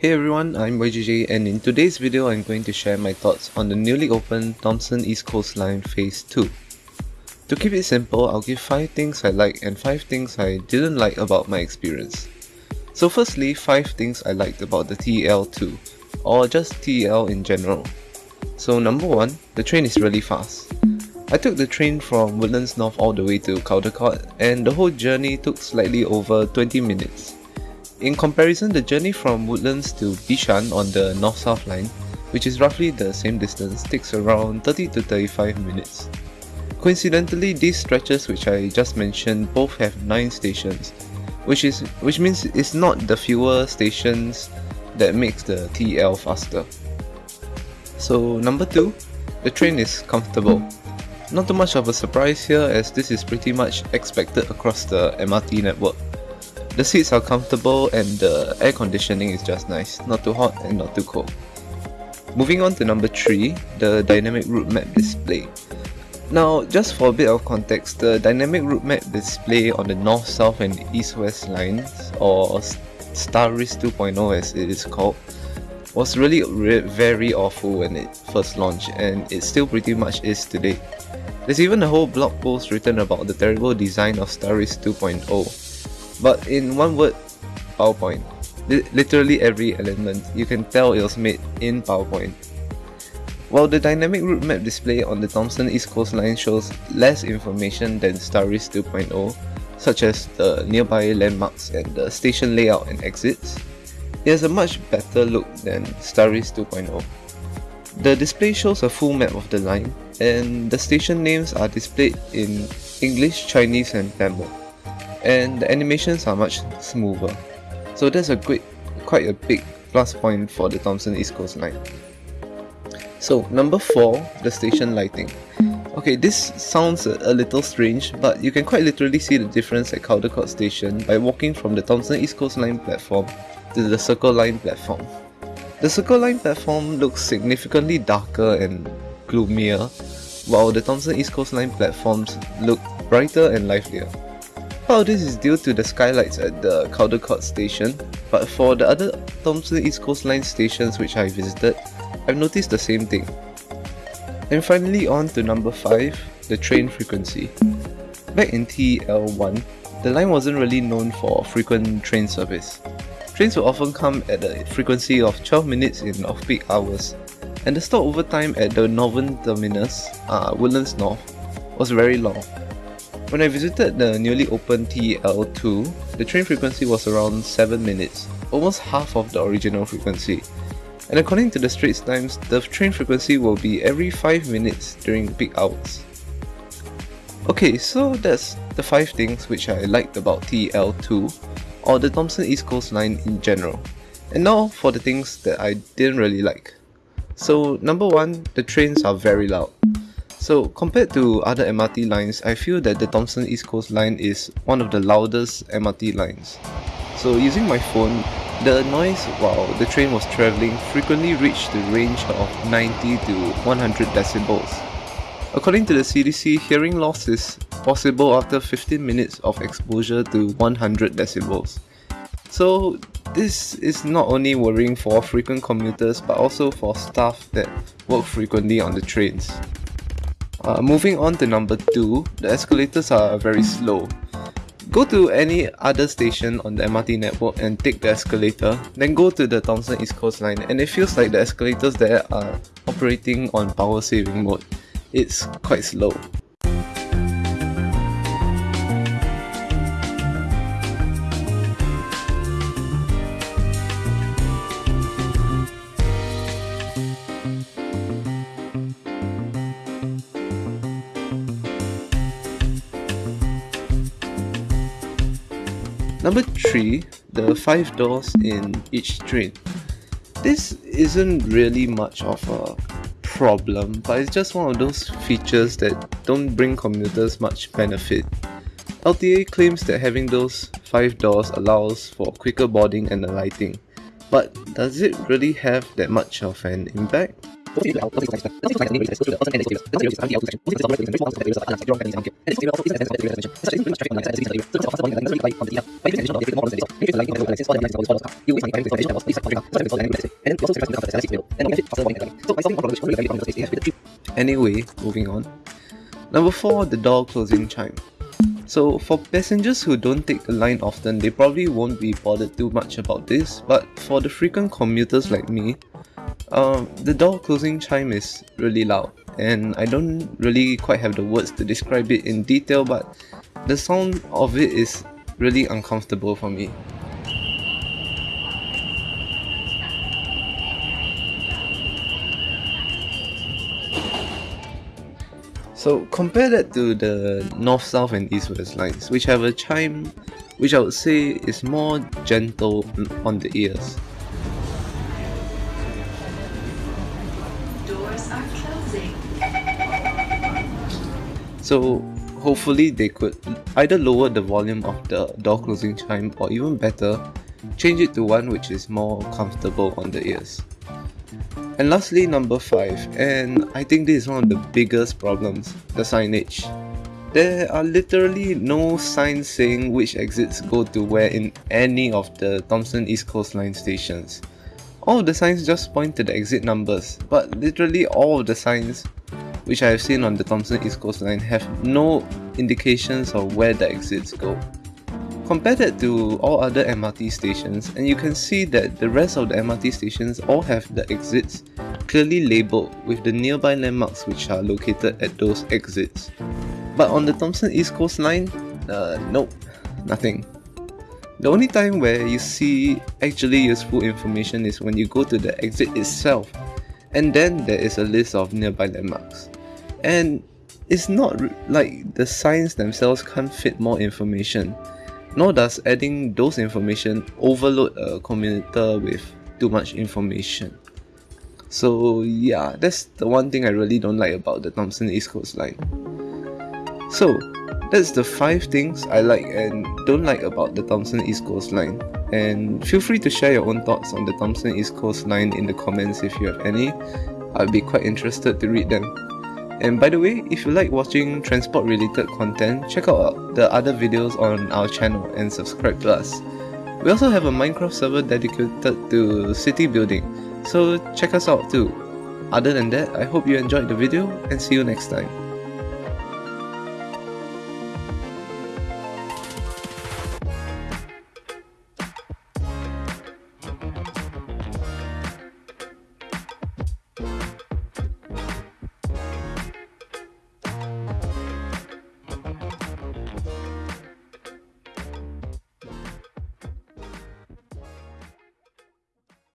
Hey everyone, I'm YJJ and in today's video I'm going to share my thoughts on the newly opened Thomson East Coast Line Phase 2. To keep it simple, I'll give 5 things I like and 5 things I didn't like about my experience. So firstly, 5 things I liked about the TL2, or just TL in general. So number 1, the train is really fast. I took the train from Woodlands North all the way to Caldecott and the whole journey took slightly over 20 minutes. In comparison, the journey from Woodlands to Bishan on the North-South line, which is roughly the same distance, takes around 30 to 35 minutes. Coincidentally, these stretches which I just mentioned both have 9 stations, which is which means it's not the fewer stations that makes the TL faster. So number 2, the train is comfortable. Not too much of a surprise here as this is pretty much expected across the MRT network. The seats are comfortable and the air conditioning is just nice, not too hot and not too cold. Moving on to number 3, the dynamic route map display. Now, just for a bit of context, the dynamic route map display on the north, south and east-west lines, or STARIS 2.0 as it is called, was really re very awful when it first launched and it still pretty much is today. There's even a whole blog post written about the terrible design of STARIS 2.0 but in one word, PowerPoint. Literally every element, you can tell it was made in PowerPoint. While the dynamic route map display on the Thomson East Coast Line shows less information than STARIS 2.0, such as the nearby landmarks and the station layout and exits, it has a much better look than STARIS 2.0. The display shows a full map of the line, and the station names are displayed in English, Chinese and Tamil and the animations are much smoother. So that's a great, quite a big plus point for the Thomson East Coast Line. So number 4, the station lighting. Okay, this sounds a, little strange, but you can quite literally see the difference at Caldecott Station by walking from the Thomson East Coast Line platform to the Circle Line platform. The Circle Line platform looks significantly darker and gloomier, while the Thomson East Coast Line platforms look brighter and livelier. Part of this is due to the skylights at the Caldecott station, but for the other Thomson East Coast Line stations which I visited, I've noticed the same thing. And finally on to number 5, the train frequency. Back in TL1, the line wasn't really known for frequent train service. Trains would often come at a frequency of 12 minutes in off-peak hours, and the stopover time at the northern terminus, uh, Woodlands North, was very long. When I visited the newly opened TL2, the train frequency was around 7 minutes, almost half of the original frequency. And according to the Straits Times, the train frequency will be every 5 minutes during peak hours. Okay, so that's the 5 things which I liked about TL2, or the Thomson East Coast Line in general. And now for the things that I didn't really like. So number 1, the trains are very loud. So compared to other MRT lines, I feel that the Thomson East Coast line is one of the loudest MRT lines. So using my phone, the noise while the train was travelling frequently reached the range of 90 to 100 decibels. According to the CDC, hearing loss is possible after 15 minutes of exposure to 100 decibels. So this is not only worrying for frequent commuters but also for staff that work frequently on the trains. Uh, moving on to number 2, the escalators are very slow. Go to any other station on the MRT network and take the escalator, then go to the Thomson East Coast line and it feels like the escalators there are operating on power saving mode. It's quite slow. Number 3, the 5 doors in each train. This isn't really much of a problem, but it's just one of those features that don't bring commuters much benefit. LTA claims that having those 5 doors allows for quicker boarding and alighting, but does it really have that much of an impact? Anyway, moving on. Number 4, the door closing chime. So for passengers who don't take the line often, they probably won't be bothered too much about this, but for the frequent commuters like me, um, the door closing chime is really loud, and I don't really quite have the words to describe it in detail, but the sound of it is really uncomfortable for me. So compare that to the north, south and east west lines, which have a chime which I would say is more gentle on the ears. So hopefully they could either lower the volume of the door closing chime or even better, change it to one which is more comfortable on the ears. And lastly, number 5, and I think this is one of the biggest problems, the signage. There are literally no signs saying which exits go to where in any of the Thomson East Coast Line stations. All of the signs just point to the exit numbers, but literally all of the signs which I have seen on the Thomson East Coast Line have no indications of where the exits go. Compare that to all other MRT stations and you can see that the rest of the MRT stations all have the exits clearly labelled with the nearby landmarks which are located at those exits. But on the Thomson East Coast Line, uh, nope, nothing. The only time where you see actually useful information is when you go to the exit itself and then there is a list of nearby landmarks. And it's not like the signs themselves can't fit more information nor does adding those information overload a commuter with too much information. So yeah, that's the one thing I really don't like about the Thomson East Coast line. So that's the 5 things I like and don't like about the Thomson East Coast line. And feel free to share your own thoughts on the Thomson East Coast line in the comments if you have any. I'd be quite interested to read them. And by the way, if you like watching transport related content, check out the other videos on our channel and subscribe to us. We also have a Minecraft server dedicated to city building, so check us out too. Other than that, I hope you enjoyed the video and see you next time.